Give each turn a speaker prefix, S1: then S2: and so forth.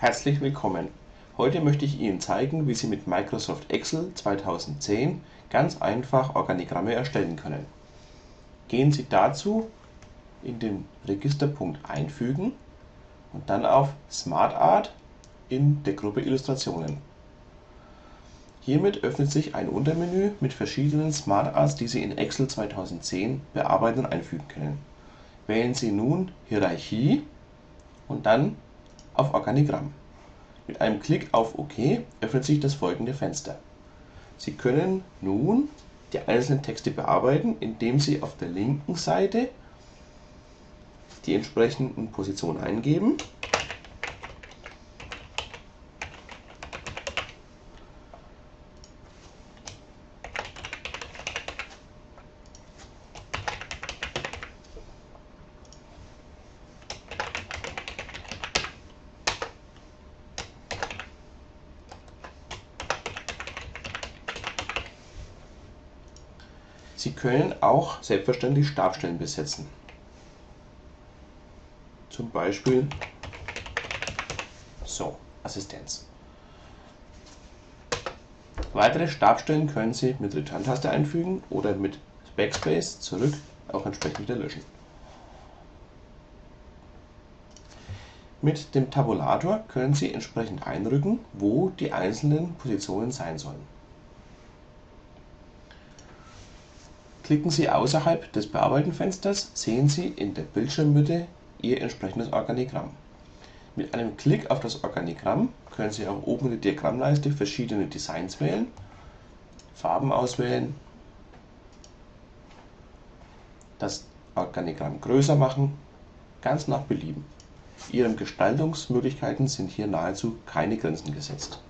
S1: Herzlich willkommen. Heute möchte ich Ihnen zeigen, wie Sie mit Microsoft Excel 2010 ganz einfach Organigramme erstellen können. Gehen Sie dazu in den Registerpunkt Einfügen und dann auf Smart Art in der Gruppe Illustrationen. Hiermit öffnet sich ein Untermenü mit verschiedenen Smart Arts, die Sie in Excel 2010 bearbeiten und einfügen können. Wählen Sie nun Hierarchie und dann auf Organigramm. Mit einem Klick auf OK öffnet sich das folgende Fenster. Sie können nun die einzelnen Texte bearbeiten, indem Sie auf der linken Seite die entsprechenden Positionen eingeben Sie können auch selbstverständlich Stabstellen besetzen. Zum Beispiel so, Assistenz. Weitere Stabstellen können Sie mit Return-Taste einfügen oder mit Backspace zurück auch entsprechend wieder löschen. Mit dem Tabulator können Sie entsprechend einrücken, wo die einzelnen Positionen sein sollen. Klicken Sie außerhalb des Bearbeiten-Fensters, sehen Sie in der Bildschirmmitte Ihr entsprechendes Organigramm. Mit einem Klick auf das Organigramm können Sie auch oben in der Diagrammleiste verschiedene Designs wählen, Farben auswählen, das Organigramm größer machen, ganz nach Belieben. Ihren Gestaltungsmöglichkeiten sind hier nahezu keine Grenzen gesetzt